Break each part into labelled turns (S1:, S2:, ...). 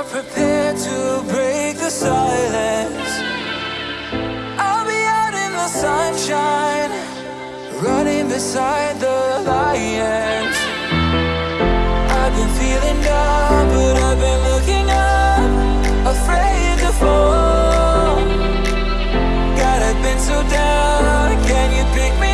S1: are prepared to break the silence. I'll be out in the sunshine, running beside the lions. I've been feeling down, but I've been looking up, afraid to fall. God, I've been so down. Can you pick me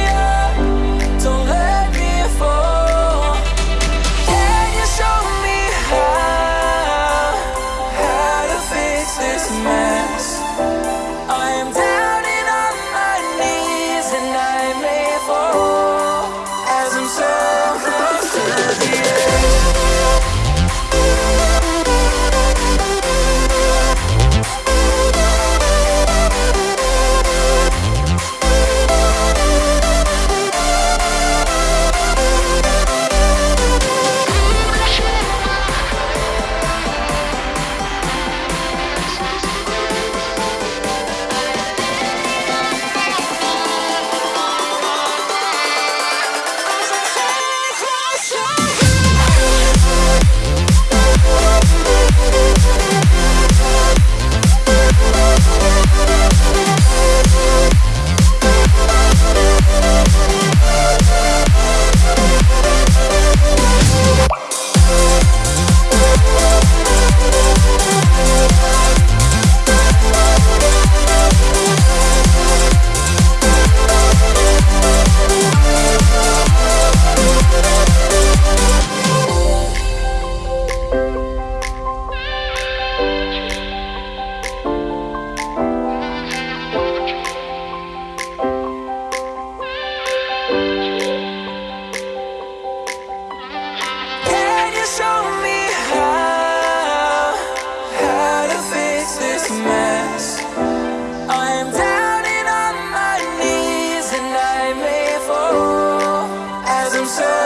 S1: so